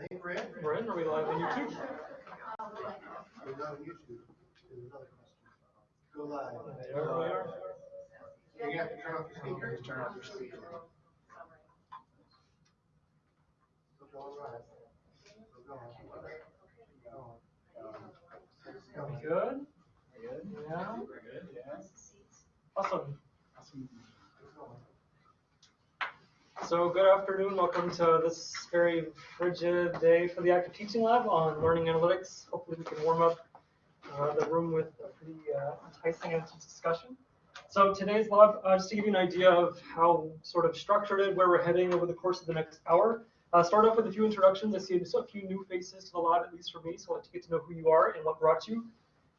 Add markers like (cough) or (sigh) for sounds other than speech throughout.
I think we're. We're in, live on YouTube? We're not on YouTube. There's another question. Go live. There we are. You have to turn off your speakers, turn off your speakers. Still live. Still going. Still going. Good? Good. Good, yeah. Awesome. So good afternoon, welcome to this very frigid day for the active teaching lab on learning analytics. Hopefully we can warm up uh, the room with a pretty uh, enticing discussion. So today's lab, uh, just to give you an idea of how sort of structured it, where we're heading over the course of the next hour. Uh, start off with a few introductions. I see a few new faces to the lab, at least for me, so I'd like to get to know who you are and what brought you.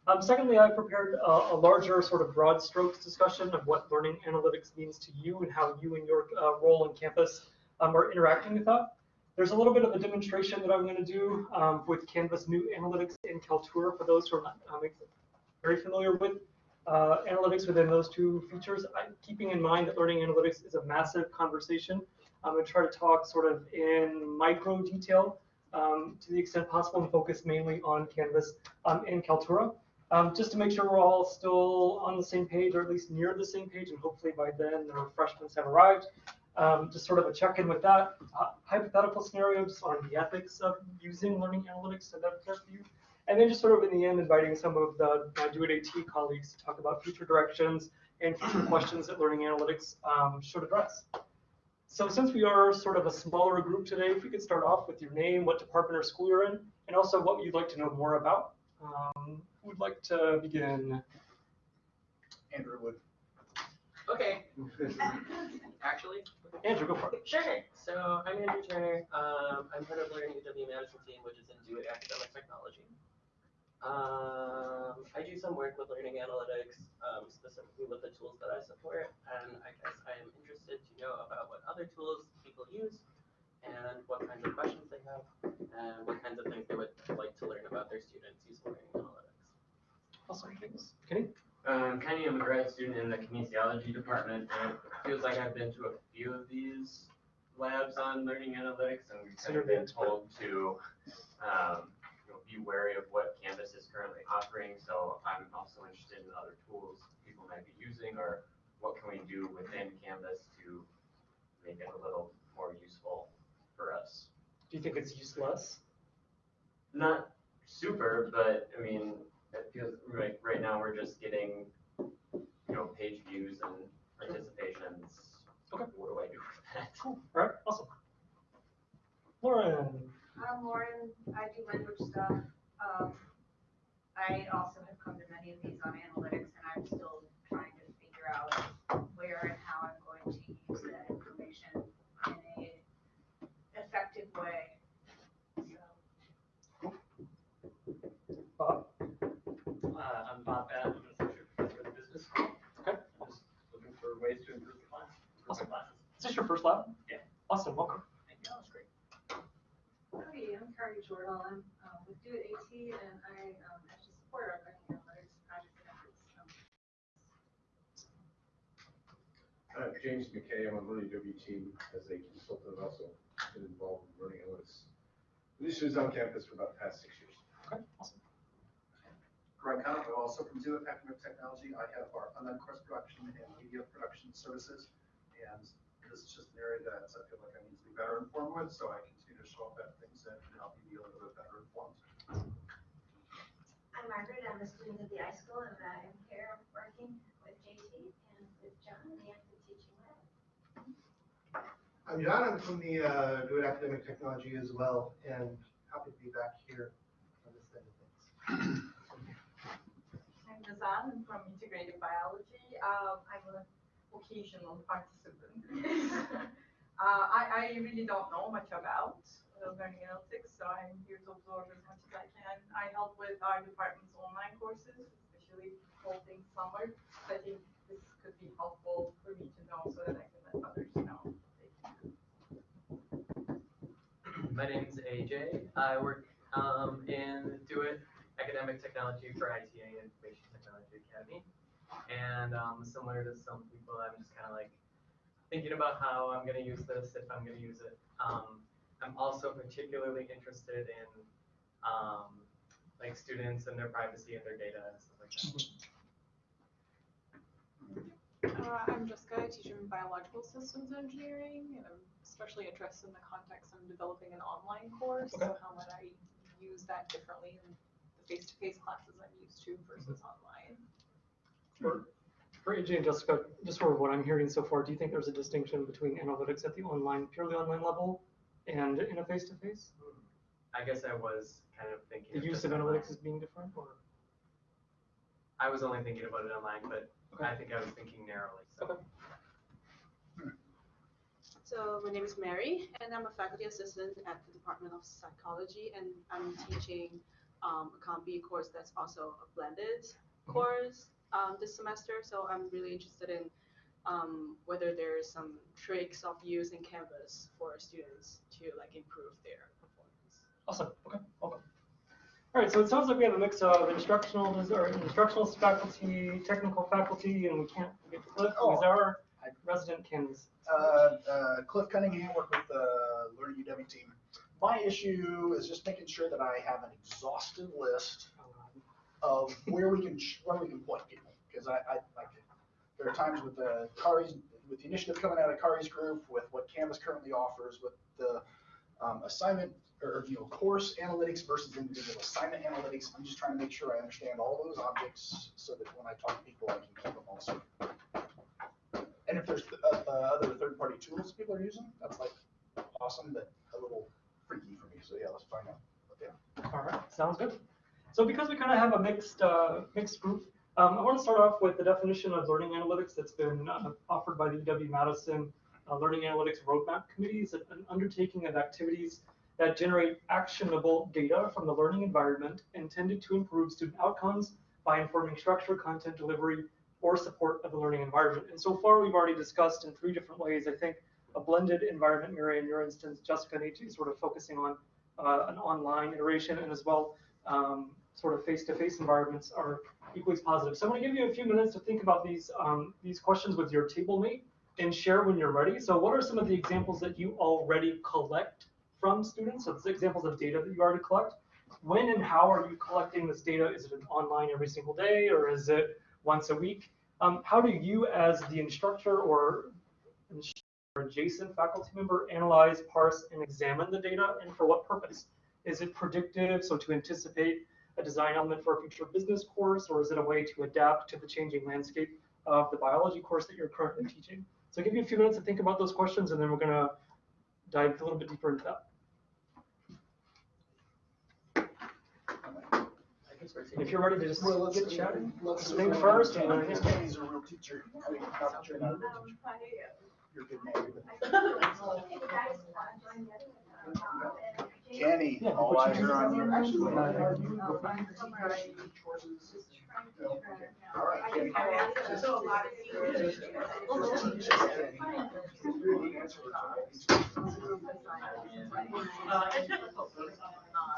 Um, secondly, I prepared a, a larger sort of broad strokes discussion of what learning analytics means to you and how you and your uh, role on campus um, are interacting with that. There's a little bit of a demonstration that I'm going to do um, with Canvas New Analytics in Kaltura for those who are not um, very familiar with uh, analytics within those two features. I'm keeping in mind that learning analytics is a massive conversation. I'm going to try to talk sort of in micro detail um, to the extent possible and focus mainly on Canvas um, and Kaltura. Um, just to make sure we're all still on the same page or at least near the same page and hopefully by then the refreshments have arrived. Um, just sort of a check-in with that. Uh, hypothetical scenario just on the ethics of using learning analytics and that you. And then just sort of in the end, inviting some of the my DoIT AT colleagues to talk about future directions and future (clears throat) questions that learning analytics um, should address. So since we are sort of a smaller group today, if we could start off with your name, what department or school you're in, and also what you'd like to know more about. Um, would like to begin? Andrew Wood. Okay, (laughs) actually, Andrew, go for it. sure. So I'm Andrew Turner. Um, I'm part of Learning UW management team, which is in Do Academic Technology. Um, I do some work with learning analytics, um, specifically with the tools that I support, and I guess I am interested to know about what other tools people use and what kinds of questions they have and what kinds of things they would like to learn about their students using learning analytics. Awesome, thanks. Kenny? Um, Kenny, I'm a grad student in the kinesiology department, and it feels like I've been to a few of these labs on learning analytics, and we've So kind of been told to, um, you know, be wary of what Canvas is currently offering, so I'm also interested in other tools people might be using, or what can we do within Canvas to make it a little more useful for us. Do you think it's useless? Not super, but I mean, it feels right, right now we're just getting, you know, page views and participations. Okay. What do I do with that? Cool. All right, awesome. Lauren? I'm Lauren, I do language stuff. Um, I also have come to many of these on analytics and I'm still trying to figure out where and how I'm going to use that information in a effective way. So, Bob? I'm Bob Batt, I'm an associate professor of business. Okay. I'm just looking for ways to improve the class, improve the classes. Is this your first lab? Yeah. Awesome, welcome. Thank you, that was great. Hi, I'm Carrie Jordan. I'm um, with DoIT AT and I um, actually support our learning analytics project efforts. Um, Uh, James McKay, I'm on Learning W team as a consultant, also been involved in learning analytics. Initiatives on campus for about the past six years. Okay, awesome. Greg Connick, also from DoIT Academic Technology. I have our online course production and media production services. And this is just an area that I feel like I need to be better informed with, so I continue to show up at things and help you be a little bit better informed. I'm Margaret, I'm a student at the iSchool and I am here working with JT and with John in the active teaching lab. I'm John, I'm from the uh, DoIT Academic Technology as well, and happy to be back here on this end of things. From integrated biology. Um, I'm an occasional participant. (laughs) uh, I, I really don't know much about uh, learning analytics, so I'm here to absorb as much as I can. I help with our department's online courses, especially things summer. So I think this could be helpful for me to know so that I can let others know. My name's AJ. I work um, in DoIT Academic Technology for ITA Information Technology Academy. And um, similar to some people, I'm just kind of like thinking about how I'm gonna use this, if I'm gonna use it. Um, I'm also particularly interested in um, like students and their privacy and their data and stuff like that. Uh, I'm Jessica, I teach in biological systems engineering, and I'm especially interested in the context I'm developing an online course. Okay. So how might I use that differently in face-to-face classes I'm used to versus mm-hmm. online? For, for AJ and Jessica, just for what I'm hearing so far, do you think there's a distinction between analytics at the online, purely online level and in a face-to-face? I guess I was kind of thinking. The use of this online. analytics is being different or? I was only thinking about it online, but Okay. I think I was thinking narrowly. So. Okay. So my name is Mary, and I'm a faculty assistant at the Department of Psychology, and I'm teaching um, a Comm B course that's also a blended Mhm. course um, this semester. So I'm really interested in um, whether there's some tricks of using Canvas for students to like improve their performance. Awesome, okay, welcome. All right, so it sounds like we have a mix of instructional, or instructional faculty, technical faculty, and we can't forget Cliff, who is Oh. our resident Canvas. Uh, uh, Cliff Cunningham, work with the Learning UW team. My issue is just making sure that I have an exhaustive list of where we can, where we can point people. Because I, I, there are times with the Kari's, with the initiative coming out of Kari's group, with what Canvas currently offers, with the um, assignment, or, you know, course analytics versus individual assignment analytics. I'm just trying to make sure I understand all those objects so that when I talk to people, I can keep them also. And if there's uh, uh, other third-party tools people are using, that's like awesome, but a little freaky for me. So yeah, let's find out. All right, sounds good. So because we kind of have a mixed, uh, mixed group, um, I want to start off with the definition of learning analytics that's been uh, offered by the UW-Madison uh, Learning Analytics Roadmap Committee. It's an undertaking of activities that generate actionable data from the learning environment intended to improve student outcomes by informing structure, content delivery, or support of the learning environment. And so far, we've already discussed in three different ways, I think, a blended environment, Mary, in your instance, Jessica and AJ sort of focusing on uh, an online iteration and as well um, sort of face-to-face environments are equally as positive. So I'm going to give you a few minutes to think about these um, these questions with your table mate and share when you're ready. So what are some of the examples that you already collect from students? So it's examples of data that you already collect. When and how are you collecting this data? Is it online every single day or is it once a week? Um, how do you as the instructor or or adjacent faculty member analyze, parse, and examine the data, and for what purpose? Is it predictive, so to anticipate a design element for a future business course, or is it a way to adapt to the changing landscape of the biology course that you're currently teaching? So I'll give you a few minutes to think about those questions, and then we're gonna dive a little bit deeper into that. If you're ready to just Well, let's get chatting, Let's think first, and then, Because yeah. Kenny's a real teacher. I mean, not that you're not a real teacher. You're a good man. Kenny, all eyes are on you. Actually, are you referring to teaching courses? All right, Kenny. So a lot of it's you.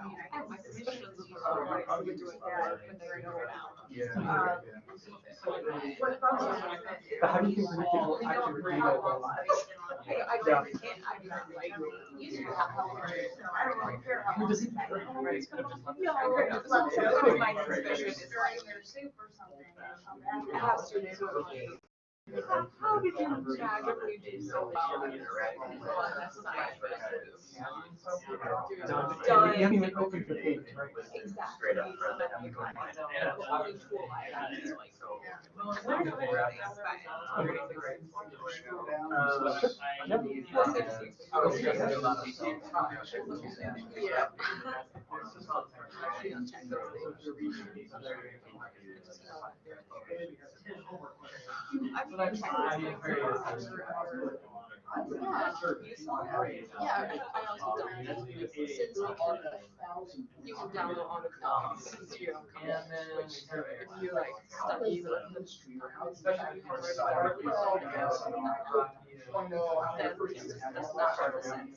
Yeah, my suspicions of the other ways we do it, but they're going out. Yeah. But how do you think people actually read it? I, I Yeah. really can't, I mean, like, used to have help. I don't really care how Who does it- Yeah, I agree. Well, so my suspicion is stirring their soup or something. I have students who are like, How, how did you magically do so well on this side? Done. Done. You haven't even opened the page. Exactly. Straight up front. So that you can find out the only tool I have is like, where do I think I was trying to do a lot of Yeah. I've been trying to Yeah, I also don't, since we can, you can download all the into your computer. If you like study the, especially for then it's, that's not represented.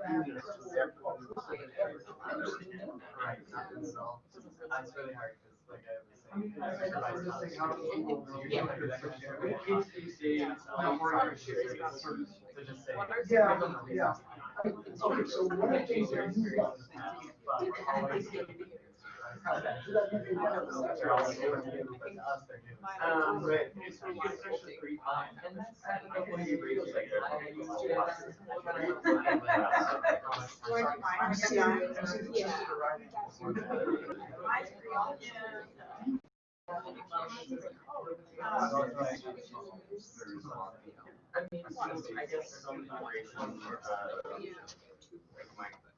Yeah, yeah. Okay, so one of the things that you. Um. I mean, I guess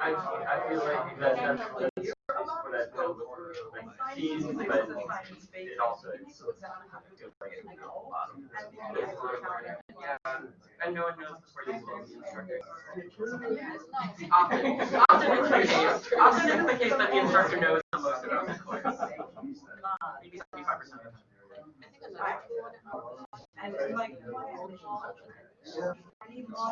I feel like but it also, feels like it's a lot and no one knows before the instructor. Often, often often it's the case that the instructor knows most about the course. Maybe seventy-five percent of the time. And it's like, why are they all- are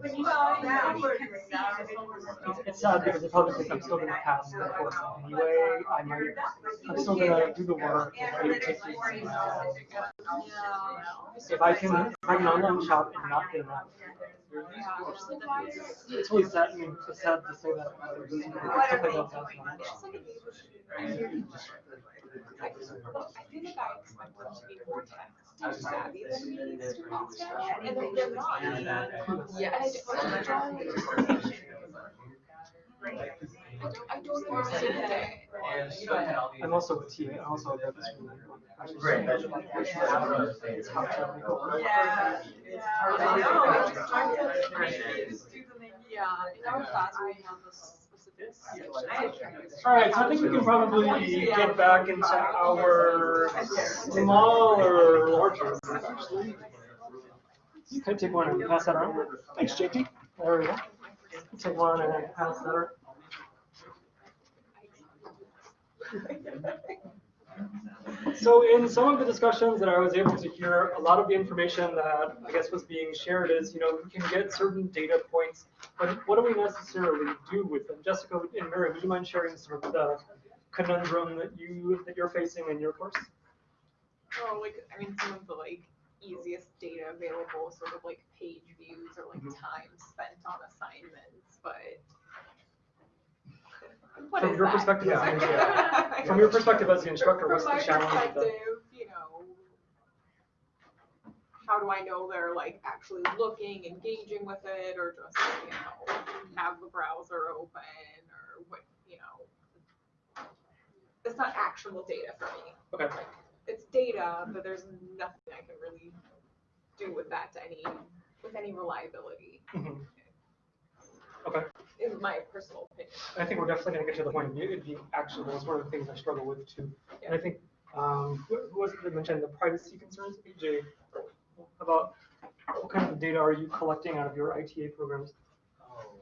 When you saw that, you can see It's, it's sad because I probably think I'm still gonna pass the course anyway. I might, I'm still gonna do the work. and take Analytics for these, you. uh, If I can, if I can online shop and not get enough. It's really sad, I mean, it's sad to say that. uh, there's people who What are took they it up doing? last It's night. like a neighborhood. I feel like I expect them to be more tech savvy than me, students now, and then they're not. Yeah, I just, I don't, I don't, I don't understand that. And, you know, I had all these. I'm also a TA, I'm also a web school. Right, that's- It's how to. Yeah, yeah, I know, I'm just trying to. Yeah, in our class, we have a specific this. All right, so I think we can probably get back into our smaller, larger. actually. You could take one and pass that around. Thanks, JT. There we go. Take one and pass that around. So in some of the discussions that I was able to hear, a lot of the information that I guess was being shared is, you know, we can get certain data points, but what do we necessarily do with them? Jessica and Mary, would you mind sharing sort of the conundrum that you, that you're facing in your course? Oh, like, I mean, some of the like easiest data available, sort of like page views or like Mhm. time spent on assignments, but. What From your that? perspective as an Yeah. (laughs) From your perspective as the instructor, what's the challenge perspective, you know, how do I know they're like actually looking, engaging with it, or just, you know, have the browser open, or what, you know? It's not actionable data for me. Okay. It's data, but there's nothing I can really do with that to any, with any reliability, Mhm. Okay. in my personal opinion. I think we're definitely gonna get to the point of it being actionable. It's one of the things I struggle with too. And I think, um, who who was it that mentioned the privacy concerns, AJ? About what kind of data are you collecting out of your ITA programs? Oh.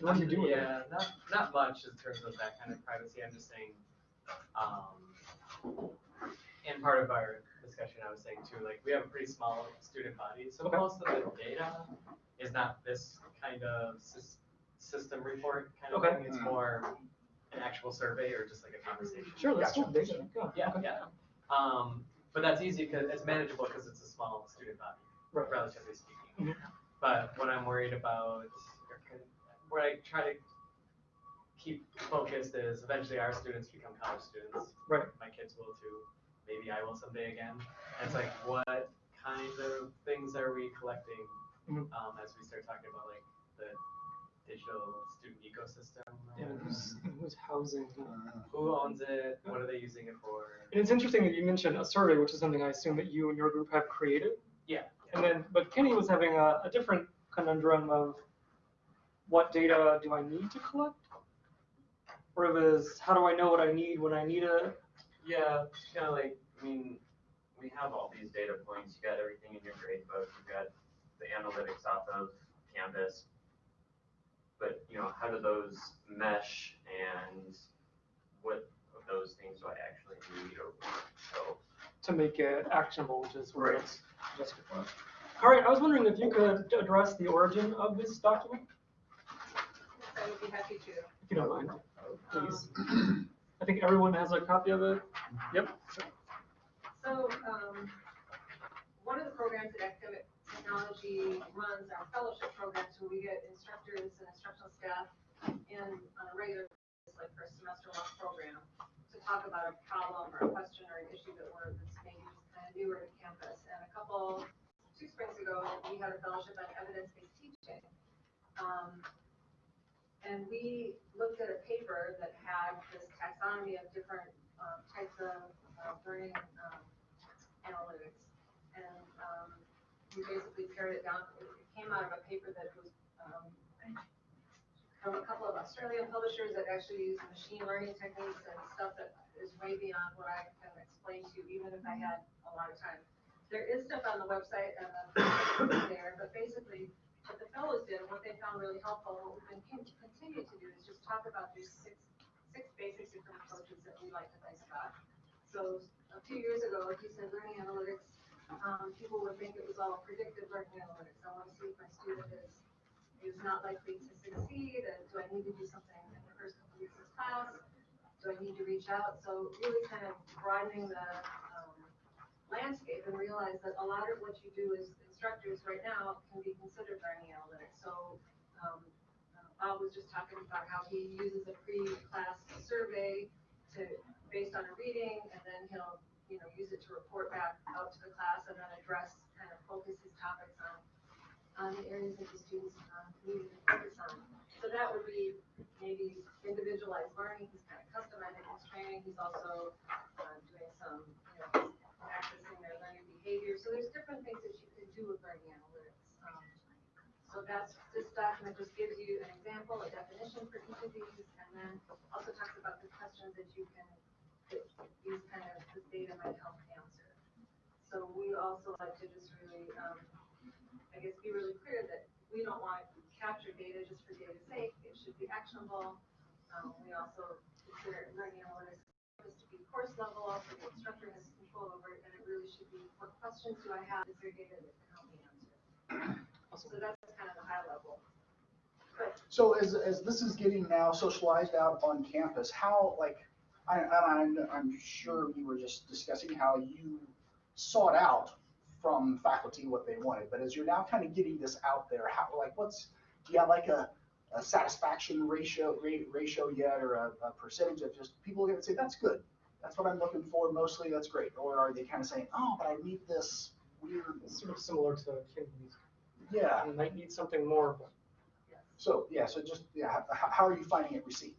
What do you do with it? Yeah, not, not much in terms of that kind of privacy, I'm just saying, um, and part of our discussion, I was saying too, like, we have a pretty small student body, so Okay. most of the data is not this kind of sys- system report kind of Okay. thing, it's Mm. more an actual survey or just like a conversation. Sure, let's Gotcha. do data. Yeah, Yeah, okay. yeah. Um, but that's easy because it's manageable because it's a small student body, Right. relatively speaking. Mhm. But what I'm worried about, or kind what I try to keep focused is eventually our students become college students. Right. My kids will too. Maybe I will someday again. And it's like, what kind of things are we collecting Mhm. um, as we start talking about like the digital student ecosystem? or And who's, who's housing? Uh-huh. Who owns it? What are they using it for? And it's interesting that you mentioned a survey, which is something I assume that you and your group have created. Yeah. And then, but Kenny was having a, a different conundrum of what data do I need to collect? Or it was, how do I know what I need when I need it? Yeah, it's kind of like, I mean, we have all these data points, you got everything in your grade book, you got the analytics off of Canvas. But, you know, how do those mesh and what of those things do I actually need or want? So, to make it actionable, which is where Right. it's justified. All right, I was wondering if you could address the origin of this document, I would be happy to. if you don't mind, please. (clears throat) I think everyone has a copy of it. Yep. So, um, one of the programs that Academic Technology runs our fellowship programs where we get instructors and instructional staff in on a regular, basis, like for a semester long program, to talk about a problem or a question or an issue that we're, that's maybe kind of newer to campus. And a couple, two springs ago, we had a fellowship on evidence-based teaching. Um, and we looked at a paper that had this taxonomy of different, um, types of, uh, learning, um, analytics. Um, basically pared it down, it came out of a paper that was, um, from a couple of Australian publishers that actually use machine learning techniques and stuff that is way beyond what I can explain to you, even if I had a lot of time. There is stuff on the website and the, (coughs) there, but basically, what the fellows did, and what they found really helpful, what we've been con- continue to do is just talk about these six, six basic different approaches that we like to think about. So a few years ago, he said learning analytics, um, people would think it was all predictive learning analytics. I want to see if my student is, is not likely to succeed, and do I need to do something in the first couple weeks of class? Do I need to reach out? So really kind of broadening the, um, landscape and realize that a lot of what you do as instructors right now can be considered learning analytics. So, um, uh, Bob was just talking about how he uses a pre-class survey to, based on a reading, and then he'll, you know, use it to report back out to the class and then address, kind of focus his topics on, on the areas that the students, um, need to focus on. So that would be maybe individualized learning, he's kind of customizing his training, he's also, uh, doing some, you know, accessing their learning behavior. So there's different things that you can do with learning analytics. Um, So that's, this document just gives you an example, a definition for each of these, and these kind of the data might help answer. So we also like to just really, um, I guess, be really clear that we don't want to capture data just for data's sake. It should be actionable. Um, we also consider learning analytics to be course level, also the instructor has control over it, and it really should be what questions do I have? Is there data that can help me answer? (clears throat) Awesome. So that's kind of the high level. So as, as this is getting now socialized out on campus, how like I, I'm, I'm sure you were just discussing how you sought out from faculty what they wanted, but as you're now kind of getting this out there, how, like, what's, do you have like a, a satisfaction ratio, rate, ratio yet, or a, a percentage of just people are gonna say, that's good, that's what I'm looking for, mostly, that's great, or are they kind of saying, oh, but I need this weird, It's sort of similar to Kim's. yeah, You might need something more, but so, yeah, so just, yeah, how, how are you finding it received?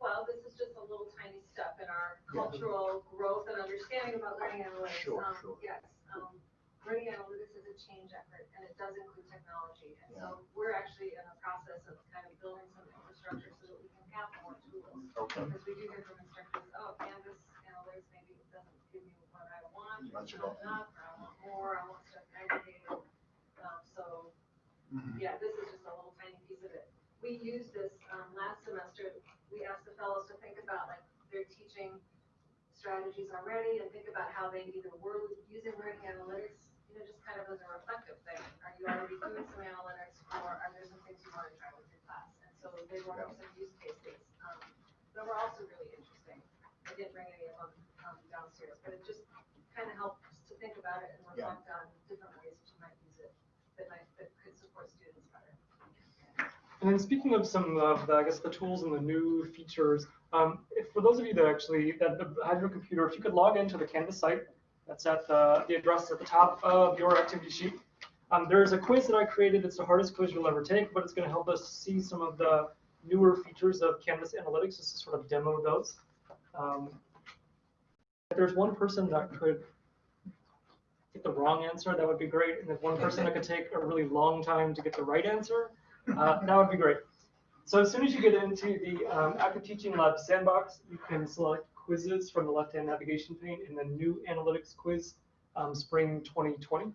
Well, this is just a little tiny step in our Yeah. cultural growth and understanding about learning analytics. Sure, Um, sure. Yes, um, learning analytics is a change effort and it does include technology. And so we're actually in the process of kind of building some infrastructure so that we can have more tools. Okay. Because we do hear from instructors, oh, Canvas analytics maybe doesn't give me what I want, or Bunch it's of not enough, or I want more, I want stuff aggregated. Um, so Mhm. yeah, this is just a little tiny piece of it. We used this, um, last semester, we asked the fellows to think about like their teaching strategies already and think about how they either were using learning analytics, you know, just kind of as a reflective thing. Are you already doing some analytics or are there some things you want to try with your class? And so they brought up some use cases, um, that were also really interesting. I didn't bring any of them, um, downstairs, but it just kind of helps to think about it and Yeah. reflect on different ways that you might use it that might, that could support students. And then speaking of some of the, I guess, the tools and the new features, um, for those of you that actually that have your computer, if you could log into the Canvas site, that's at the, the address at the top of your activity sheet. Um, there's a quiz that I created. It's the hardest quiz you'll ever take, but it's going to help us see some of the newer features of Canvas Analytics, just to sort of demo those. Um, if there's one person that could get the wrong answer, that would be great. And if one person that could take a really long time to get the right answer, uh, that would be great. So as soon as you get into the um, Active Teaching Lab sandbox, you can select quizzes from the left-hand navigation pane and the new analytics quiz, um, spring 2020.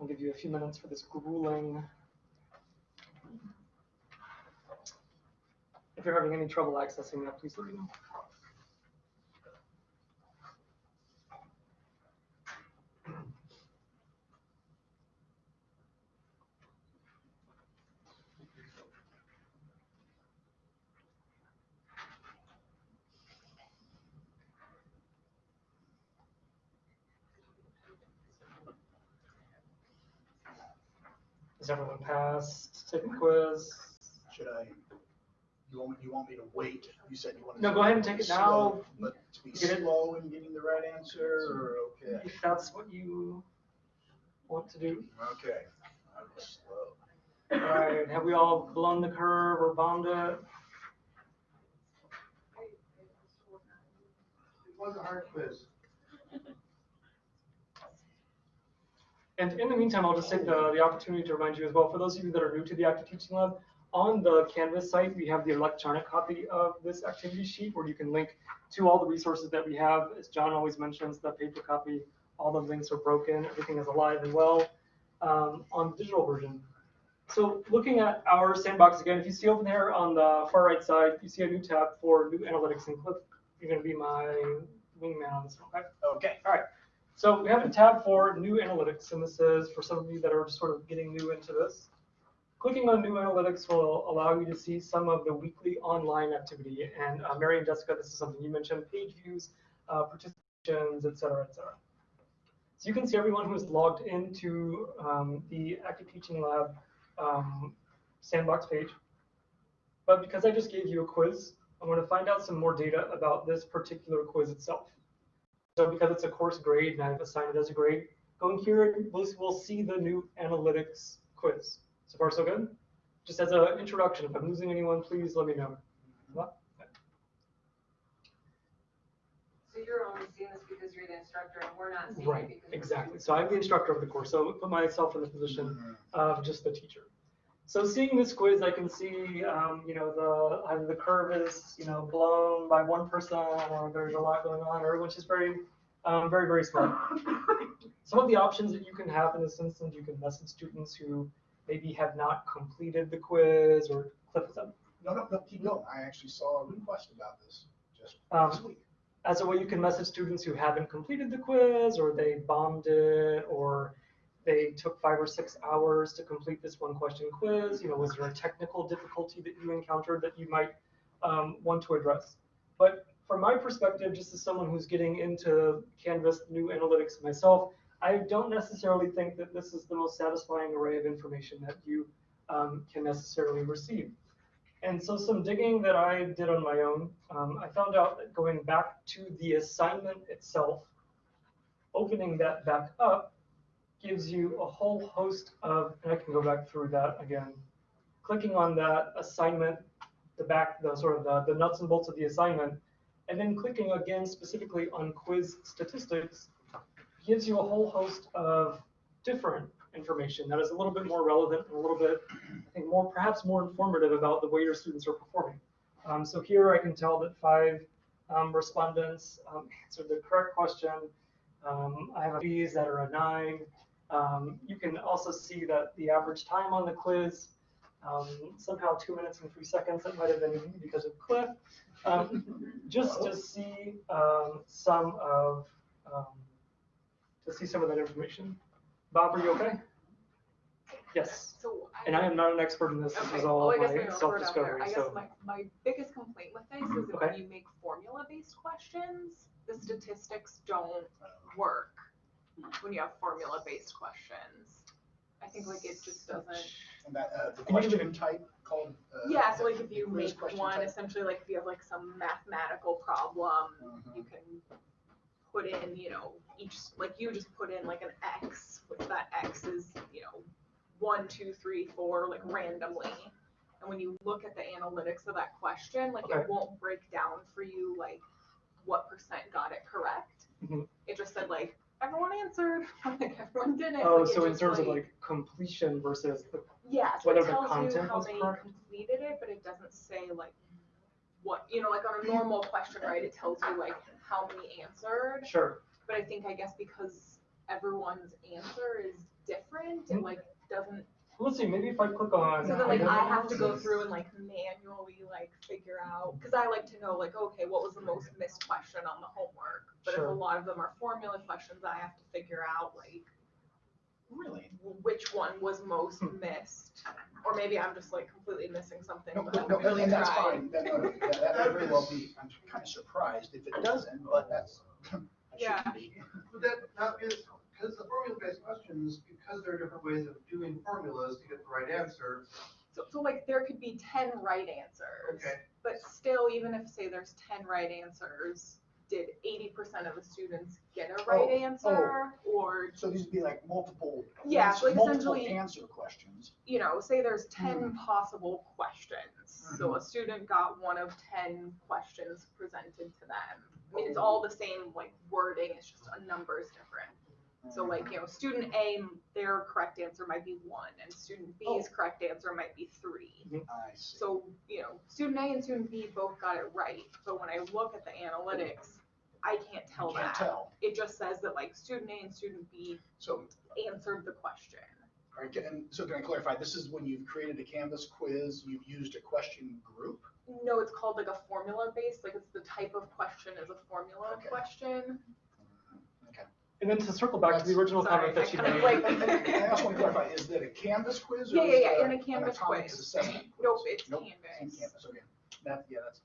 I'll give you a few minutes for this grueling. If you're having any trouble accessing that, please let me know. Does everyone passed Take the quiz. Should I, you want, you want me to wait? You said you wanted. No, to go ahead and take it slow, now. But to be Get it. slow in getting the right answer, or, okay, If that's what you want to do. okay, I'm slow. All right, have we all blown the curve or bombed it? It was a hard quiz. And in the meantime, I'll just take the, the opportunity to remind you as well, for those of you that are new to the Active Teaching Lab, on the Canvas site, we have the electronic copy of this activity sheet where you can link to all the resources that we have. As John always mentions, the paper copy, all the links are broken, everything is alive and well um, on the digital version. So looking at our sandbox again, if you see over there on the far right side, you see a new tab for new analytics and Cliff. You're going to be my wingman on this one? Okay. All right. So we have a tab for new analytics, and this is for some of you that are sort of getting new into this. Clicking on new analytics will allow you to see some of the weekly online activity. And uh, Mary and Jessica, this is something you mentioned, page views, uh, participations, et cetera, et cetera. So you can see everyone who is logged into um, the Active Teaching Lab um, sandbox page. But because I just gave you a quiz, I'm going to find out some more data about this particular quiz itself. So because it's a course grade and I've assigned it as a grade, going here, we'll, we'll see the new analytics quiz. So far, so good? Just as an introduction, if I'm losing anyone, please let me know. So you're only seeing this because you're the instructor and we're not seeing it Right, because. we're exactly. So I'm the instructor of the course, so I put myself in the position mm-hmm. of just the teacher. So seeing this quiz, I can see, um, you know, the either the curve is, you know, blown by one person, or there's a lot going on, or everyone's just very Um, very, very smart. (laughs) Some of the options that you can have in this instance, you can message students who maybe have not completed the quiz or clip them. No, no, no, keep going. I actually saw a request about this just Um, this week. As a way you can message students who haven't completed the quiz or they bombed it or they took five or six hours to complete this one question quiz. You know, was there a technical difficulty that you encountered that you might um, want to address? But from my perspective, just as someone who's getting into Canvas new analytics myself, I don't necessarily think that this is the most satisfying array of information that you um, can necessarily receive. And so some digging that I did on my own, um, I found out that going back to the assignment itself, opening that back up gives you a whole host of, and I can go back through that again. Clicking on that assignment, the back, the sort of the, the nuts and bolts of the assignment, and then clicking again specifically on quiz statistics gives you a whole host of different information that is a little bit more relevant and a little bit, I think, more perhaps more informative about the way your students are performing. Um, so here I can tell that five um, respondents um, answered the correct question. Um, I have a B's that are a nine. Um, you can also see that the average time on the quiz, um, somehow two minutes and three seconds, that might have been because of Cliff. Um, just to see um, some of, um, to see some of that information. Bob, are you okay? Yes. So I. And I am not an expert in this. This is all I guess my maybe I'll throw it out there. self-discovery. I guess So, my, my biggest complaint with this is that Okay. when you make formula-based questions, the statistics don't work when you have formula-based questions. I think like it just doesn't. And that, uh, the question type called. uh, Yeah, so like if you make one, type. essentially like if you have like some mathematical problem, Mhm. you can put in, you know, each, like you just put in like an X, which that X is, you know, one, two, three, four, like randomly. And when you look at the analytics of that question, like Okay. it won't break down for you like what percent got it correct. Mhm. It just said like, everyone answered, (laughs) like everyone did it. oh, like, so in terms of like completion versus the, yeah, so whether it the content how was many correct? completed it, but it doesn't say like what, you know, like on a normal question, right, it tells you like how many answered. sure. But I think, I guess because everyone's answer is different, it Mhm. like doesn't, Let's see, maybe if I click on. so then like I have to go through and like manually like figure out, cause I like to know like, okay, what was the most missed question on the homework? But if a Sure. lot of them are formula questions, I have to figure out like Really? which one was most Hmm. missed. Or maybe I'm just like completely missing something, No, but no, I'm no, really and that's tried. fine. That, no, no, that, that may very well be. I'm kind of surprised if it (laughs) doesn't, but that's. (clears throat) I Yeah. shouldn't be. Would that not be, because the formula-based questions, because there are different ways of doing formulas to get the right answer, So, so like there could be ten right answers. okay, But still, even if say there's ten right answers, did eighty percent of the students get a right Oh, answer? Or, So these would be like multiple. Yeah, ans- like multiple essentially- Answer questions. you know, say there's Hmm. ten possible questions. So a student got one of ten questions presented to them. I mean, it's all the same like wording, it's just a number is different. So like, you know, student A, their correct answer might be one, and student B's Oh. correct answer might be three. Mm-hmm. I see. So, you know, student A and student B both got it right, but when I look at the analytics, I can't tell You can't that. tell. It just says that like student A and student B So, answered the question. all right, and so can I clarify, this is when you've created a Canvas quiz, you've used a question group? No, it's called like a formula based, like it's the type of question is a formula Okay. question. Okay. And then to circle back to the original Sorry, comment that you I kinda made. like- And, and, and I also want to clarify, is that a Canvas quiz or Yeah, is yeah, it yeah, in a Canvas Atomics quiz. assessment quiz? Nope, it's Nope, Canvas. Same Canvas, okay. That, yeah, that's,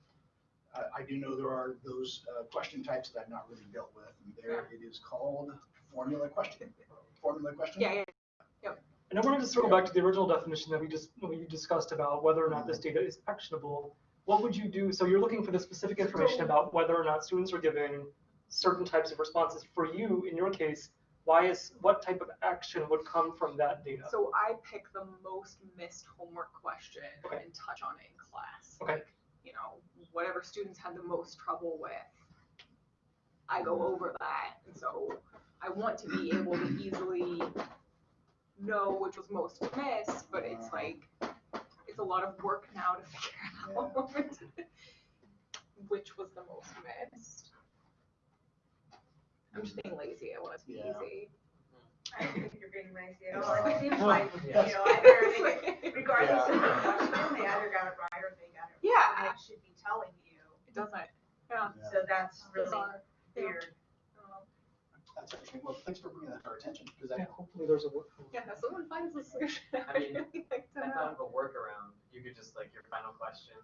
I, I do know there are those, uh, question types that I've not really dealt with, and there it is called formula question, formula question? Yeah, yeah, And I wanted to circle back to the original definition that we just, we discussed about whether or not this data is actionable. What would you do? So you're looking for the specific information about whether or not students are giving certain types of responses. For you, in your case, why is, what type of action would come from that data? So I pick the most missed homework question Okay. and touch on it in class. Okay. Like, You know, whatever students had the most trouble with, I go over that. And so I want to be able to easily know which was most missed, but it's like, it's a lot of work now to (laughs) figure out (laughs) which was the most missed. I'm just being lazy, I want it to be Yeah. easy. I don't think you're being lazy at all. It seems like, you Yeah. know, either they, (laughs) regardless of (laughs) the question, they either got it right or they got it wrong. Yeah. And it should be telling you. It doesn't, yeah. So that's really Bizarre. Yeah. weird. That's interesting. Well, thanks for bringing that to our attention, because Yeah, that, hopefully there's a. work- Yeah, if someone finds a solution, I I'd mean, (laughs) really like to I know. thought of a workaround. You could just like your final question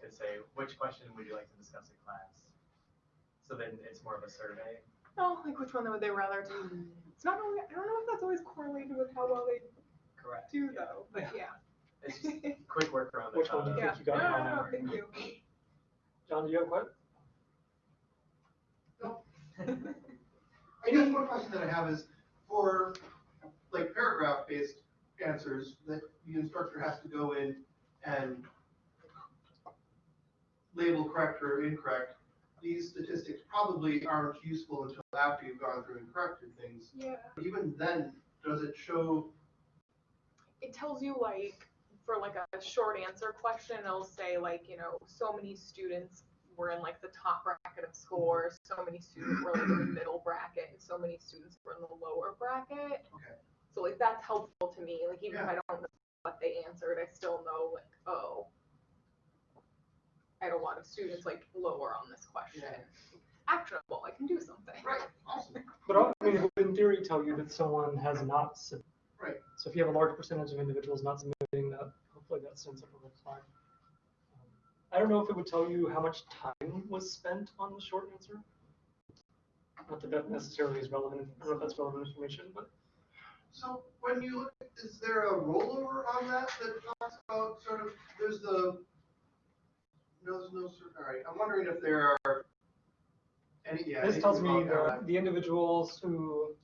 could say, which question would you like to discuss in class? So then it's more of a survey. No, like which one would they rather do? Mm. It's not only, I don't know if that's always correlated with how well they Correct. do though, but yeah. It's just a quick workaround. I Which one do you of. think you got No, wrong? no, no, thank you. John, do you have a question? (laughs) I guess one question that I have is for like paragraph-based answers that the instructor has to go in and label correct or incorrect, these statistics probably aren't useful until after you've gone through and corrected things. Yeah. Even then, does it show, It tells you like, for like a short answer question, it'll say like, you know, so many students were in like the top bracket of scores, so many students were like in the (clears throat) middle bracket, and so many students were in the lower bracket. Okay. So like that's helpful to me, like even if I don't know what they answered, I still know like, oh, I had a lot of students like lower on this question. Actionable, I can do something. right, awesome, But I mean, it would in theory tell you that someone has not submitted. Right. So if you have a large percentage of individuals not submitting that, hopefully that sends up a red flag. Um, I don't know if it would tell you how much time was spent on the short answer. Not that that necessarily is relevant, I don't know if that's relevant information, but So when you look, is there a rollover on that that talks about sort of, there's the, no, no, cer- all right, I'm wondering if there are any, yeah. this anything tells me about that that, the individuals who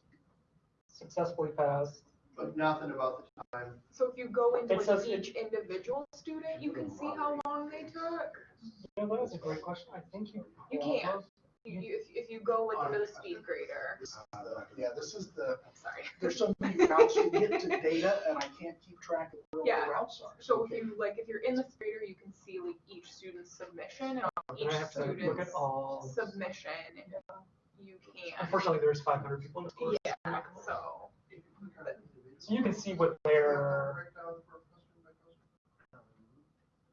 successfully passed, But nothing about the time. So if you go into It like says it- each individual student, you can see how long they took. you know, that is a great question, I think you. You can't. You, you, if, if you go like into the speed grader, this yeah, this is the, sorry. there's so many routes you get to data, and I can't keep track of where all Yeah. the routes are. So if you like, if you're in the grader, you can see like each student's submission and oh, on each I have to look at student's all. submission, you can. Unfortunately, there's five hundred people in the course. Yeah, so. So you can see what their, Breakdown for question by question?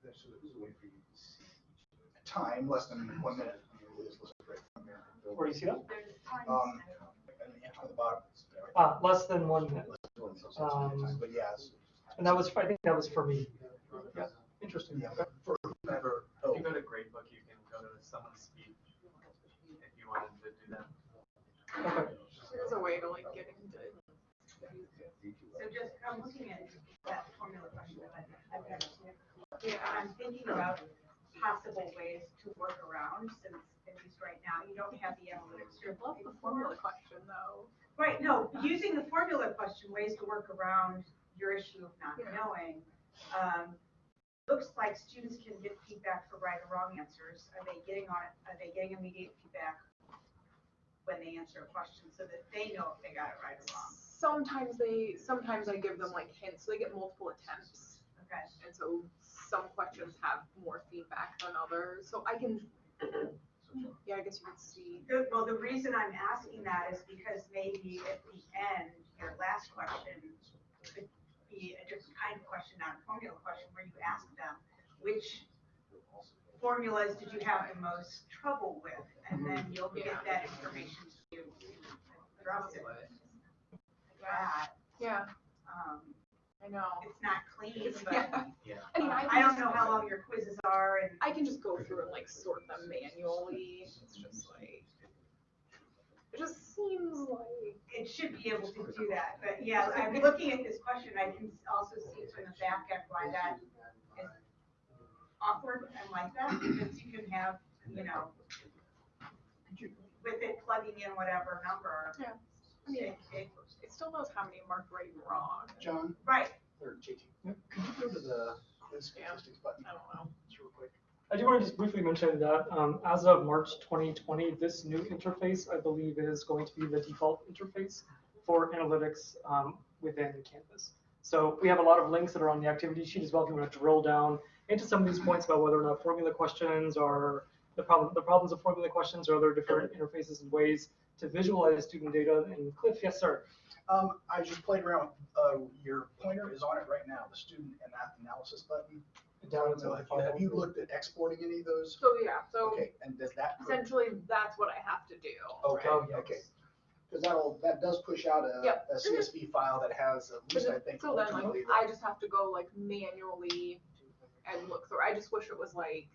There's, so there's a way for you to see each. Time, less than one minute. This looks great from here. Where do you see that? Um, on the bottom. Ah, less than one minute. Um, But yeah, it's- And that was, I think that was for me. Yeah, interesting. yeah, Okay. for whoever, If oh, you go to gradebook, you can go to someone's speech if you wanted to do that. Okay. There's a way to like get into. it. So just, I'm looking at that formula question that I- I've got here. Yeah. I'm thinking about possible ways to work around, since right now, you don't have the analytics you're I love looking the for. formula question though. Right, no, (laughs) using the formula question, ways to work around your issue of not Yeah. knowing. Um, Looks like students can get feedback for right or wrong answers. Are they getting on, are they getting immediate feedback when they answer a question so that they know if they got it right or wrong? Sometimes they, sometimes I give them like hints, so they get multiple attempts. Okay, And so some questions have more feedback than others, so I can, yeah, I guess you can see. Good, well, the reason I'm asking that is because maybe at the end, your last question could be a different kind of question, not a formula question, where you ask them, which formulas did you have the most trouble with? And then you'll Yeah. get that information to address it. That, Yeah, um, I know. it's not clean, but (laughs) Yeah. Yeah. I mean, I I can don't know how long your quizzes are and. I can just go through and like sort them (laughs) manually, it's just like, it just seems like, it should be able to do that, but yeah, I'm looking at this question, I can also see from the back end why that is awkward and like that, because you can have, you know, with it plugging in whatever number. Yeah. I mean, It, it, it still knows how many marked right and wrong, John, right, or JT, could you go to the quiz statistics button? I don't know. Just real quick. I do want to just briefly mention that um, as of March 2020, this new interface, I believe, is going to be the default interface for analytics um, within Canvas. So we have a lot of links that are on the activity sheet as well if you want to drill down into some of these points about whether or not formula questions are the problem, the problems of formula questions or other different interfaces and ways to visualize student data. And Cliff, yes, sir. Um, I just played around, uh, your pointer is on it right now, the student and app analysis button. Down So have you- Have you looked at exporting any of those? So, yeah, so Okay, and does that? essentially, that's what I have to do. Okay, Oh, yes. okay. Because that'll, that does push out a, Yep. a CSV file that has at least, I think, So then, like. I just have to go like manually and look through, I just wish it was like,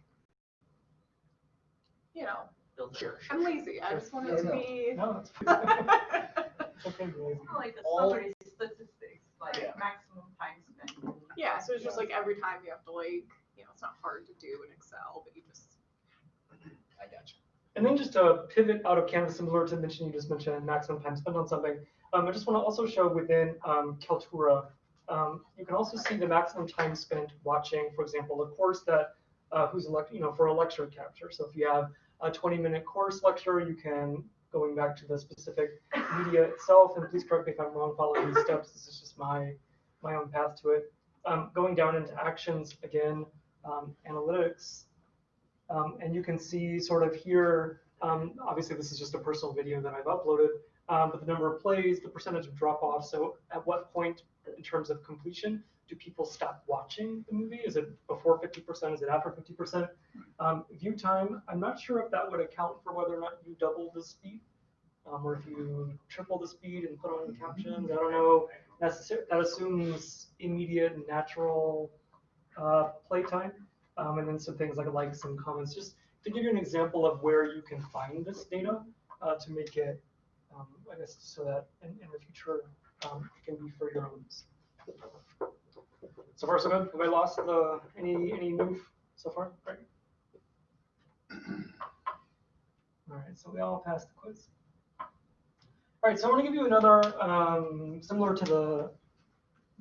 you know, Build Sure. it. I'm lazy, I just want it to No, no. be. No, it's (laughs) it's okay, Blaze. Like the All- summary statistics, like Yeah. maximum time spent. Yeah, so it's just like every time you have to like, you know, it's not hard to do in Excel, but you just. I got you. And then just to pivot out of Canvas, similar to mention you just mentioned maximum time spent on something. Um, I just want to also show within um, Kaltura, um, you can also see the maximum time spent watching, for example, a course that uh, who's elect, you know, for a lecture capture. So if you have a 20-minute course lecture, you can going back to the specific media itself. And please correct me if I'm wrong following these steps. This is just my my own path to it. Um, going down into actions again, um, analytics. Um, and you can see sort of here, um, obviously this is just a personal video that I've uploaded, um, but the number of plays, the percentage of drop off. So at what point in terms of completion do people stop watching the movie? Is it before 50%? Is it after 50%? Um, view time, I'm not sure if that would account for whether or not you double the speed. Um, or if you triple the speed and put on captions, I don't know. Necessar- that assumes immediate natural uh, playtime. Um, and then some things like likes and comments, just to give you an example of where you can find this data uh, to make it, um, I guess, so that in, in the future um, it can be for your own. So far, so good. Have I lost the any any move so far? Right. All right, so we all passed the quiz. All right, so I want to give you another, um, similar to the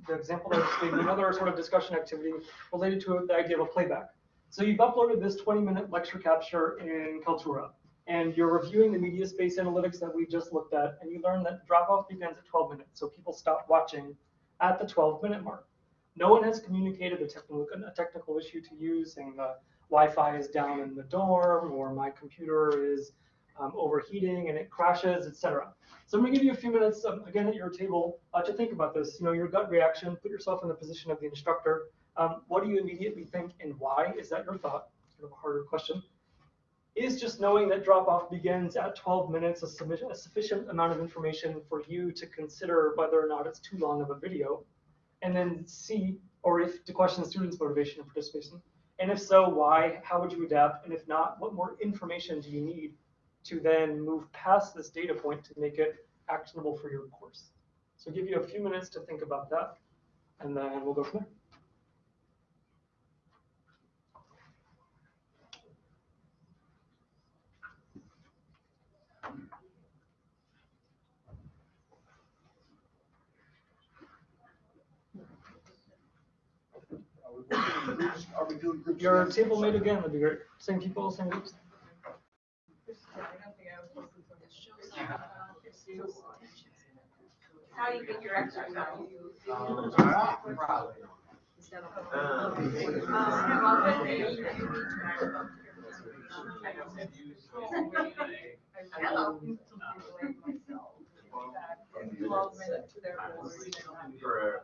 the example that I just gave another sort of discussion activity related to the idea of a playback. So you've uploaded this 20-minute lecture capture in Kaltura, and you're reviewing the media space analytics that we just looked at, and you learn that drop-off begins at 12 minutes, so people stop watching at the 12-minute mark. No one has communicated a technical, a technical issue to you, saying the Wi-Fi is down in the dorm, or my computer is um, overheating and it crashes, etc. So I'm going to give you a few minutes, um, again, at your table uh, to think about this. You know, your gut reaction, put yourself in the position of the instructor. Um, what do you immediately think and why? Is that your thought? Sort of a harder question. Is just knowing that drop-off begins at 12 minutes a, a sufficient amount of information for you to consider whether or not it's too long of a video? And then C, or if to question student's motivation and participation. And if so, why? How would you adapt? And if not, what more information do you need to then move past this data point to make it actionable for your course. So give you a few minutes to think about that, and then we'll go from there. Are we doing groups? Your again? table mate again would be great. Same people, same groups. How you get your exercise? Hello. Twelve minutes to. For,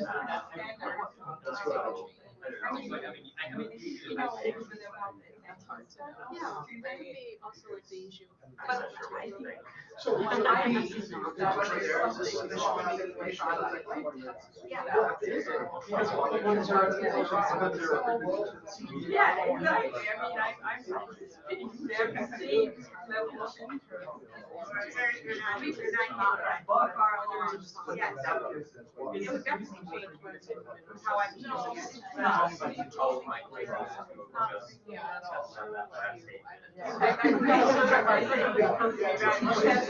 That's what I will- I mean, you know, even if they want it, That's hard to know. Yeah. That could be also like the issue. But I think So, When so I we- use is that, there when there's is something this that additional should like, that like, like- Yeah. Because what- what is your expectation of their- Yeah, exactly, I mean, I, I'm participating, they're level of interest. At least you're not far along. Yes. It would definitely change what- how I'm using it. My goodness, just test on that last Where I would break it down, into smaller videos.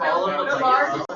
all of the places.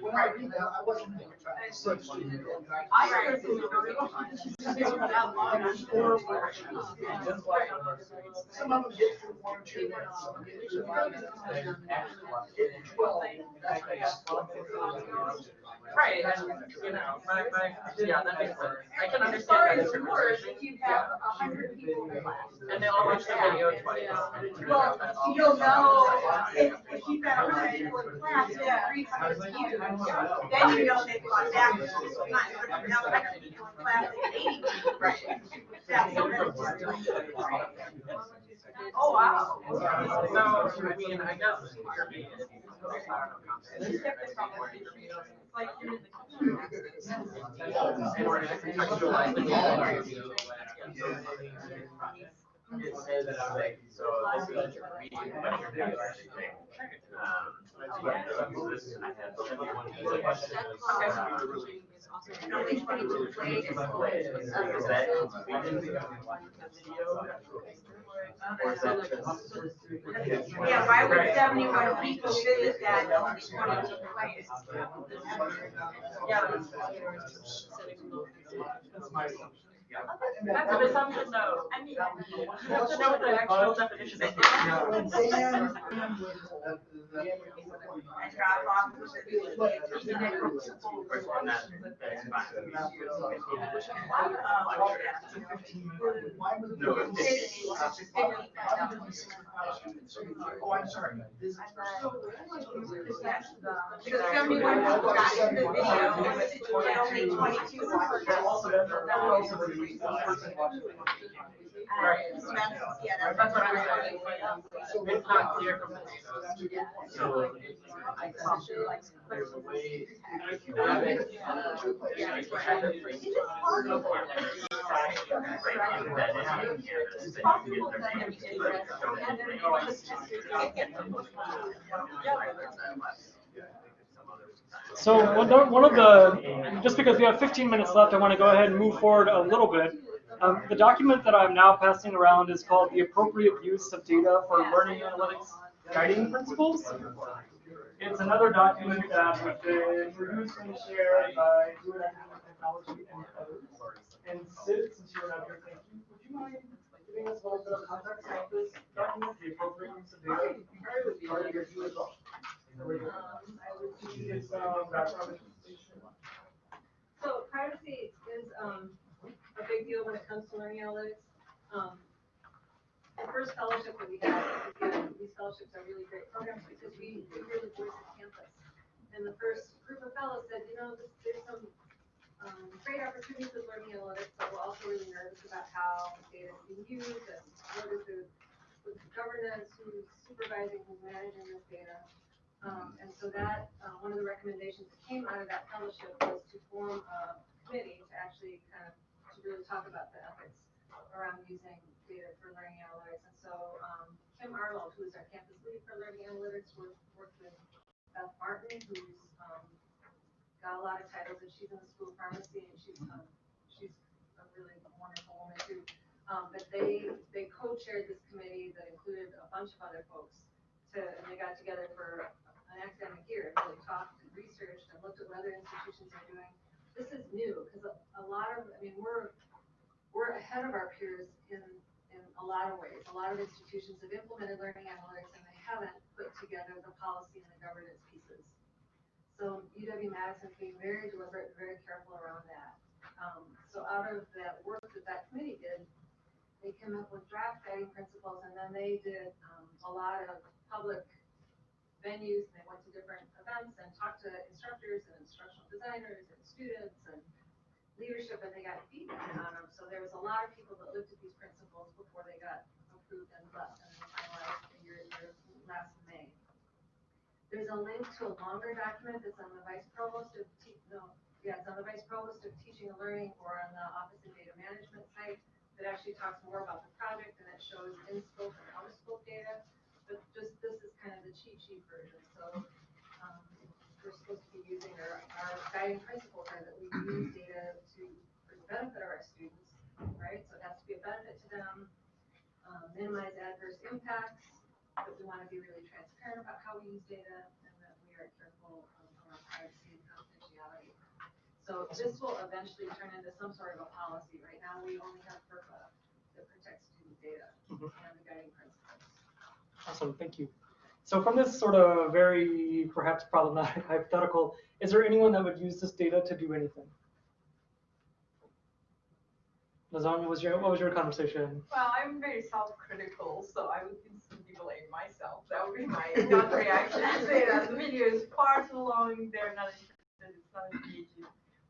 When I read that, I wasn't. I heard it Some of them get through one or two. some get through five minutes. Twelve. Right, and, you know, my, my, yeah, that makes sense. I can As understand far that as it's worse, if you have a hundred people in class. And they all watch the video twice. Well, you'll know, if, if you've got a hundred people in class, and three hundred views, then you know they've gone back to. Not, but if you have a hundred people in class and eighty views, right? That's the difference. Oh, wow. So, I mean, I guess for me, it's, I don't know. Like, you're in the. In order to contextualize the. It says, like, so this is a reading, but you're doing everything. Um, yeah, this, I have seventy-one questions. No, they put it to play. Is Or is that just? Yeah, why would seventy-one people visit that and only twenty-two players? Yeah. That's an assumption though. I mean, you have to know what the actual definition is. That's Oh, I'm sorry. Because in the video, only. Right. So that's, yeah, that's. That's what I'm saying. It's not clear from the data. So, I thought there's a way, if you have it, like, have it for each part of it. Right, embedded in here, so that you can get the- So one of- the, just because we have 15 minutes left, I want to go ahead and move forward a little bit. Um, the document that I'm now passing around is called the appropriate use of data for learning analytics guiding principles. It's another document that been produced and shared by Academic Technology and others. And Sid, since you're not here, thank you. Would you mind giving us a little bit of context about this document, the appropriate use of data? Part of your view as well. So privacy is, um, a big deal when it comes to learning analytics. Um, the first fellowship that we had, again, these fellowships are really great programs because we, we really voice the campus. And the first group of fellows said, you know, this, there's some, um, great opportunities with learning analytics, but we're also really nervous about how data is being used and what is the, governance, who's supervising, who's managing this data. Um, and so that, uh, one of the recommendations that came out of that fellowship was to form a committee to actually kind of, to really talk about the ethics around using data for learning analytics. And so, um, Kim Arnold, who is our campus lead for learning analytics, worked, worked with Beth Martin, who's, um, got a lot of titles, and she's in the school of pharmacy, and she's, um, she's a really wonderful woman too. Um, but they, they co-chaired this committee that included a bunch of other folks to, and they got together for an academic year and really talked and researched and looked at what other institutions are doing, this is new, because a, a lot of, I mean, we're, we're ahead of our peers in, in a lot of ways. A lot of institutions have implemented learning analytics and they haven't put together the policy and the governance pieces. So UW Madison being very deliberate, and very careful around that. Um, so out of that work that that committee did, they came up with draft guiding principles and then they did, um, a lot of public venues. and They went to different events and talked to instructors and instructional designers and students and leadership and they got feedback on them. So there was a lot of people that looked at these principles before they got approved and blessed and finalized in your, your last May. There's a link to a longer document that's on the vice provost of, te- no, yeah, it's on the vice provost of teaching and learning or on the office of data management site that actually talks more about the project and it shows in scope and out of scope data. But just, this is kind of the cheat sheet version, so, um, we're supposed to be using our, our guiding principles are that we use data to, for the benefit of our students, right? So it has to be a benefit to them, um, minimize adverse impacts, but we want to be really transparent about how we use data, and that we are careful um, around privacy and confidentiality. So this will eventually turn into some sort of a policy. Right now, we only have FERPA that protects student data Mhm. and the guiding principles. Awesome, thank you. So from this sort of very perhaps problematic (laughs) hypothetical, is there anyone that would use this data to do anything? Lasagna, was your, what was your conversation? Well, I'm very self-critical, so I would instantly blame myself. That would be my gut reaction. I (laughs) say that the video is far too long, they're not interested, it's not engaging.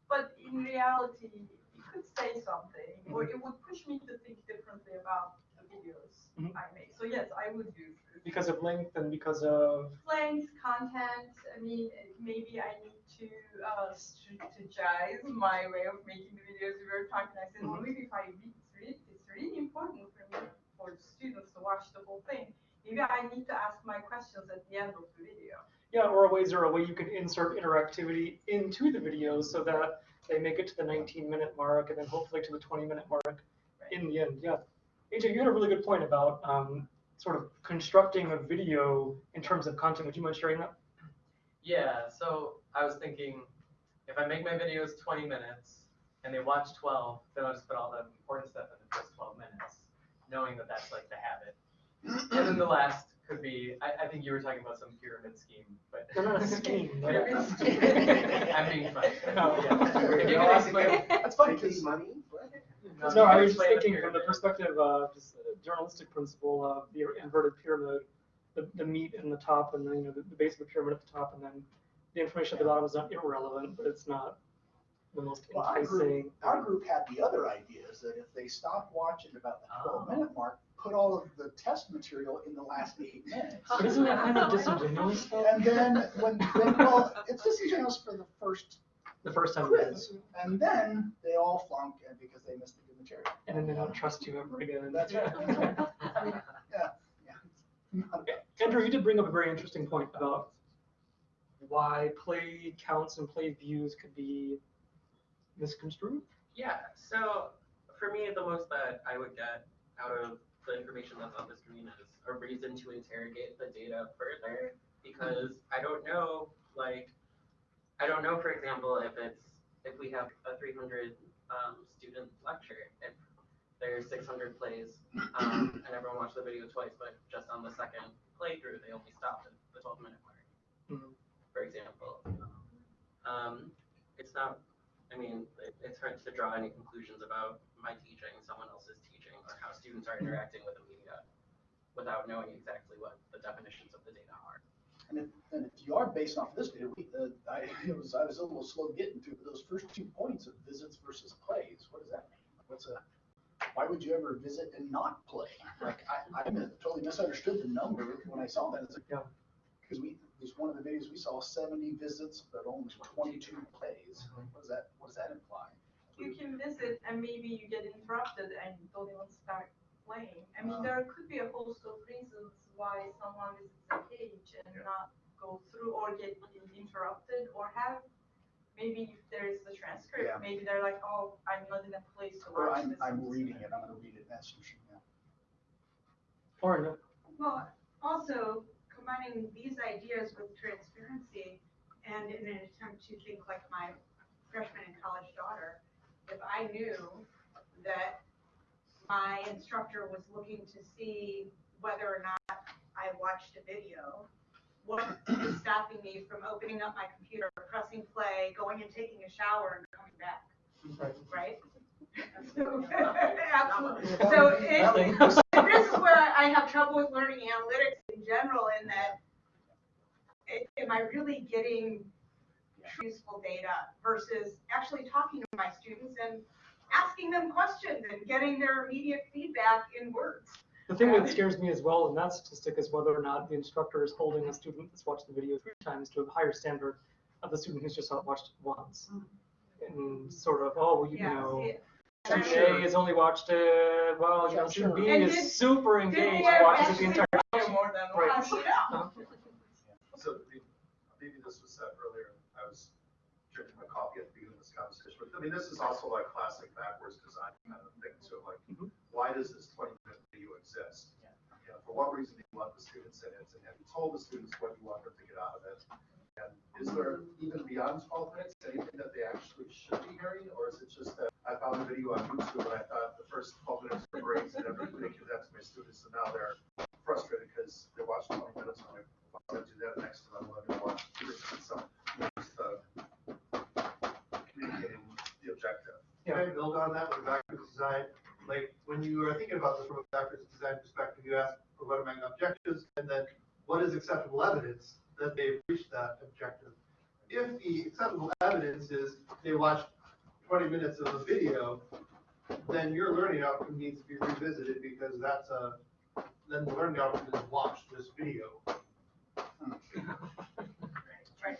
But in reality, it could say something, or it would push me to think differently about the videos Mhm. I make. So yes, I would use. Because of length and because of, length, content, I mean, maybe I need to uh, strategize my way of making the videos we were talking. I said, well, maybe if I read, it's really, it's really important for me, for students to watch the whole thing. Maybe I need to ask my questions at the end of the video. yeah, or a ways or a way you can insert interactivity into the videos so that they make it to the 19 minute mark and then hopefully to the 20 minute mark in the end, yeah. AJ, you had a really good point about um, sort of constructing a video in terms of content. Would you mind sharing that? Yeah, so I was thinking, if I make my videos twenty minutes and they watch twelve, then I'll just put all the important stuff in the first twelve minutes, knowing that that's like the habit. (clears throat) And then the last could be, I, I think you were talking about some pyramid scheme, but. No, not a scheme, but- (laughs) Pyramid scheme. I'm being funny. No. Yeah. (laughs) If you can explain. That's funny, Making 'cause- money? No, I was just Explain the thinking from the perspective of just a journalistic principle of the inverted pyramid, the, the meat in the top and then, you know, the, the base of the pyramid at the top and then the information at the bottom is not irrelevant, but it's not the most Well, our enticing. group, our group had the other idea, is that if they stopped watching about the twelve Oh. minute mark, put all of the test material in the last eight minutes. But isn't that kind of disingenuous? And then when, when- well, it's disingenuous for the first The first time. quiz, and then they all flunk and because they missed the good material. And then they don't trust you ever again. That's right. I (laughs) mean, yeah, yeah. Not Andrew, you did bring up a very interesting point about why play counts and play views could be misconstrued. Yeah, so for me, the most that I would get out of the information that's on the screen is a reason to interrogate the data further because I don't know, like, I don't know, for example, if it's, if we have a 300 um, student lecture, if there's 600 plays um, and everyone watched the video twice, but just on the second playthrough, they only stopped at the 12 minute mark, Mhm. for example. Um, it's not I mean, it, it's hard to draw any conclusions about my teaching, someone else's how students are interacting with the media without knowing exactly what the definitions of the data are. And if, and if you are based off this data, we, uh, I, it was, I was a little slow getting to but those first two points of visits versus plays. What does that mean? What's a, why would you ever visit and not play? Like, I, I totally misunderstood the number when I saw that. It's like, Yeah. Cause we, there's one of the videos we saw seventy visits, but only twenty-two plays. What does that, what does that imply? You can visit and maybe you get interrupted and don't even start playing. I mean, there could be a host of reasons why someone visits a page and not go through or get interrupted or have, maybe if there is the transcript, Yeah. maybe they're like, oh, I'm not in a place to Or watch I'm, this. I'm reading it, I'm gonna read it, that's, yeah. Or no. Well, also combining these ideas with transparency And in an attempt to think like my freshman and college daughter, if I knew that my instructor was looking to see whether or not I watched a video, what is stopping me from opening up my computer, pressing play, going and taking a shower and coming back, right? (laughs) Absolutely. So it, (laughs) this is where I have trouble with learning analytics in general in that it- am I really getting useful data versus actually talking to my students and asking them questions and getting their immediate feedback in words. The thing that scares me as well in that statistic is whether or not the instructor is holding a student that's watched the video three times to a higher standard of the student who's just watched it once. Mm. And sort of, oh, well, you Yeah, know, see, student Sure. A has only watched it, well, you know, student B And is did- super engaged, they watches it the entire time. More than Right. How do? So maybe, maybe this was said earlier, I was coffee at the beginning of this conversation, but I mean, this is also like classic backwards design kind of thing, so like, mm-hmm. why does this twenty minute video exist? You know, for what reason do you want the students in it, and have you told the students what you want them to get out of it? And is there even beyond twelve minutes, anything that they actually should be hearing, or is it just that I found a video on YouTube and I thought the first twelve minutes were great, and everybody give that to my students, and now they're frustrated because they watched twenty minutes, and I'm I'm gonna do that next time, I'm gonna watch two or three, so, it's the communicating the objective. Can I build on that with a backwards design? Like, when you are thinking about this from a backwards design perspective, you ask, for what are my objectives? And then, what is acceptable evidence that they've reached that objective? If the acceptable evidence is they watched twenty minutes of a video, then your learning outcome needs to be revisited because that's a, then the learning outcome is watch this video. Right.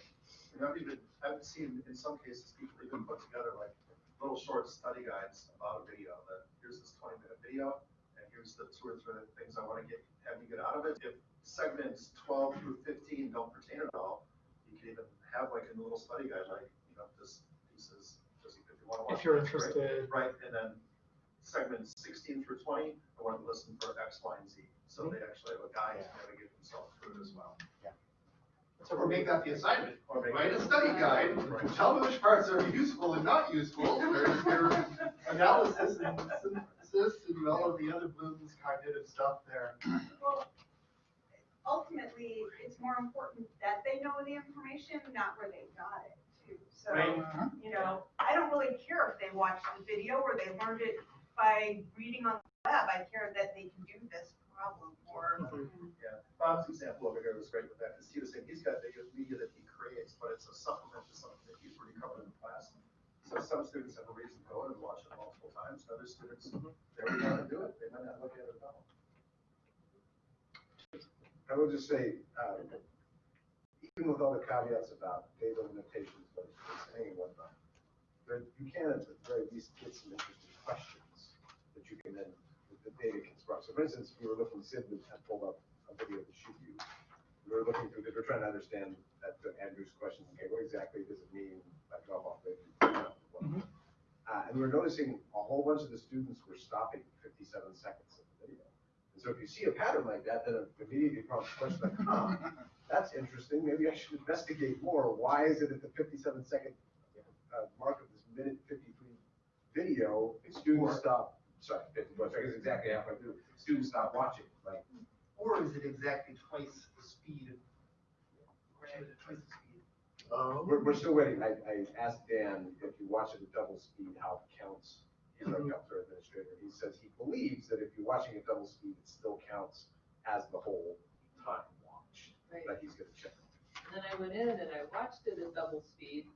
And I've even, I've seen in some cases, people even put together like little short study guides about a video, that here's this twenty minute video, and here's the two or three things I wanna get, have you get out of it. If segments twelve through fifteen don't pertain at all, you can even have like a little study guide, like, you know, this piece is, just if you wanna watch. If you're this, right? interested. Right, and then segments sixteen through twenty, I want to listen for X, Y, and Z, so mm-hmm. they actually have a guide to navigate themselves through it as well. Or make that the assignment, Or make write a study guide, Right. tell me which parts are useful and not useful, there's your (laughs) analysis and synthesis and all of the other Bloom's cognitive stuff there. Well, ultimately, it's more important that they know the information, not where they got it too. So, Right. you know, I don't really care if they watched the video or they learned it by reading on the web. I care that they can do this problem or. Yeah, Bob's example over here was great with that, because he was saying he's got video media that he creates, but it's a supplement to something that he's already covered in class. So some students have a reason to go in and watch it multiple times, and other students, they don't want to do it, they might not look at it at all. I will just say, um, even with all the caveats about data limitations, like you're saying and whatnot, there, you can at the very least get some interesting questions that you can then, that the data can spark. So for instance, we were looking, Sid had pulled up a video to she you. We were looking through, we're trying to understand that, that Andrew's question, okay, what exactly does it mean by drop off rate? Uh, and we were noticing a whole bunch of the students were stopping fifty-seven seconds of the video. And so if you see a pattern like that, then it immediately prompts the question like, huh, (laughs) that's interesting, maybe I should investigate more. Why is it at the fifty-seven second uh, mark of this minute fifty-three video, students stop, sorry, fifty-one seconds, exactly halfway through, students stop watching, like, Or is it exactly twice the speed? Or is it twice the speed? Oh. We're, we're still waiting. I, I asked Dan if you watch it at double speed, how it counts. He's our mm-hmm. Kaltura administrator. He says he believes that if you're watching at double speed, it still counts as the whole time watched. Right. But he's gonna check. And then I went in and I watched it at double speed,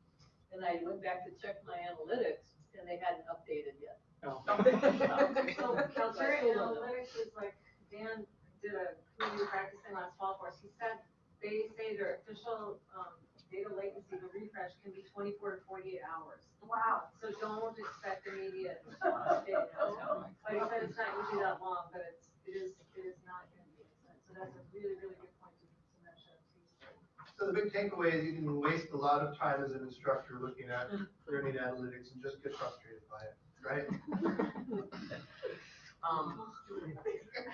and I went back to check my analytics, and they hadn't updated yet. Oh. So Kaltura I still don't know. analytics is like, Dan did a community practicing last fall for us, he said, they say their official, um, data latency, the refresh can be twenty-four to forty-eight hours. Wow. So don't expect immediate (laughs) update. Like I said, it's not usually that long, but it's, it is, it is not gonna be, so that's a really, really good point to to mention. So the big takeaway is you can waste a lot of time as an instructor looking at (laughs) learning analytics and just get frustrated by it, right? (laughs) Um,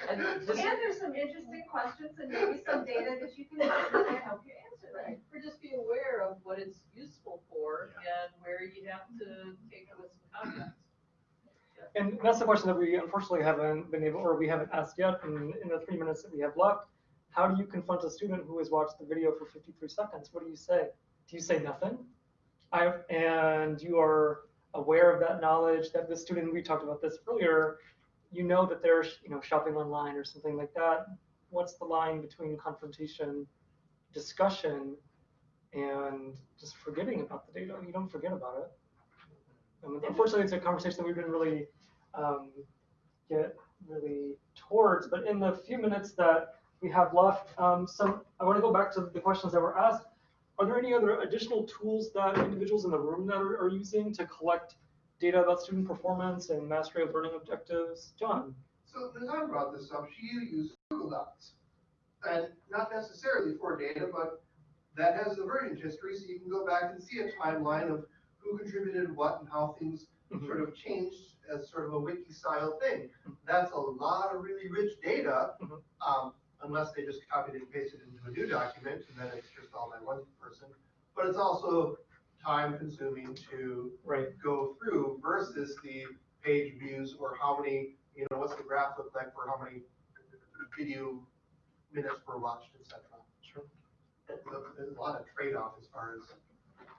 And there's some interesting questions and maybe some data that you can use that help you answer Right. Or just be aware of what it's useful for and where you have to take it with some context. And that's the question that we unfortunately haven't been able, or we haven't asked yet in, in the three minutes that we have left. How do you confront a student who has watched the video for 53 seconds? What do you say? Do you say nothing? I, and you are aware of that knowledge that the student, we talked about this earlier, you know that they're you know, shopping online or something like that. What's the line between confrontation, discussion, and just forgetting about the data? You don't forget about it. And unfortunately, it's a conversation that we didn't really um, get really towards. But in the few minutes that we have left, um, some I want to go back to the questions that were asked. Are there any other additional tools that individuals in the room that are, are using to collect data about student performance and mastery of learning objectives? John. So Nazan brought this up, she used Google Docs. And not necessarily for data, but that has the version history, so you can go back and see a timeline of who contributed what and how things sort of changed as sort of a wiki style thing. That's a lot of really rich data, um, unless they just copied and pasted into a new document, and then it's just all by one person. But it's also time consuming to Right. go through versus the page views or how many, you know, what's the graph look like for how many video minutes were watched, et cetera. Sure. So There's a lot of trade-off as far as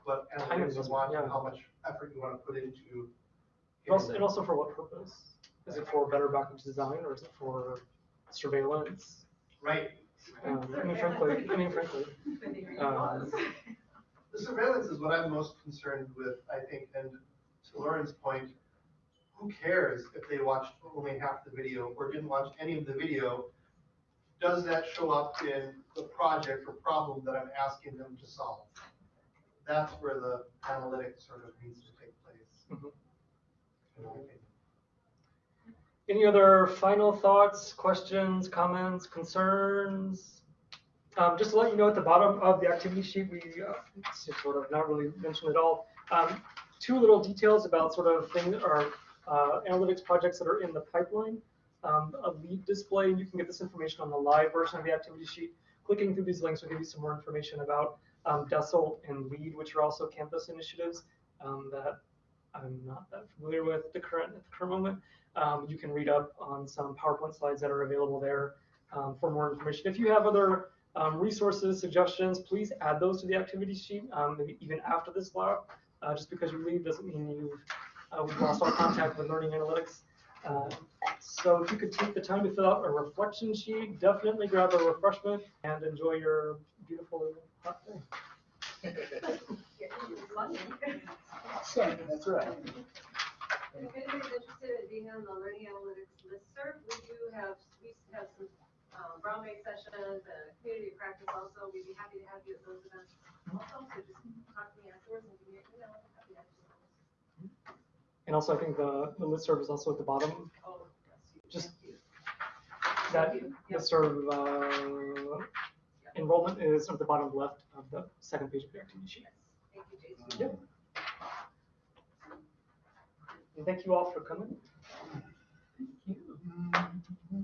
what analytics you want yeah. and how much effort you want to put into. And also, and also for what purpose? Is it for better backend design or is it for surveillance? Right. Um, I mean, frankly, I mean, frankly. Um, The surveillance is what I'm most concerned with, I think, and to Lauren's point, who cares if they watched only half the video or didn't watch any of the video? Does that show up in the project or problem that I'm asking them to solve? That's where the analytics sort of needs to take place. In my opinion. Any other final thoughts, questions, comments, concerns? Um, just to let you know, at the bottom of the activity sheet, we uh, sort of not really mentioned at all. Um, two little details about sort of things or uh, analytics projects that are in the pipeline. Um, a lead display, you can get this information on the live version of the activity sheet. Clicking through these links will give you some more information about um, and LEAD, which are also campus initiatives um, that I'm not that familiar with the current at the current moment. Um, you can read up on some PowerPoint slides that are available there um, for more information. If you have other um, resources, suggestions, please add those to the activity sheet, um, maybe even after this lab. Uh, just because you leave doesn't mean you've uh, we've lost all contact with learning analytics. Uh, so if you could take the time to fill out a reflection sheet, definitely grab a refreshment and enjoy your beautiful hot day. (laughs) That's right. If anybody's interested in being on the learning analytics listserv, we do have, we have some, um, brown bag sessions and community practice also. We'd be happy to have you at those events also, so just talk to me afterwards and give me an email. I'm happy to have you. And also, I think the, the listserv is also at the bottom. Oh, Just that listserv uh, enrollment is at the bottom left of the second page of your activity sheet. Thank you, Jason. Yep. And thank you all for coming. Mm-hmm.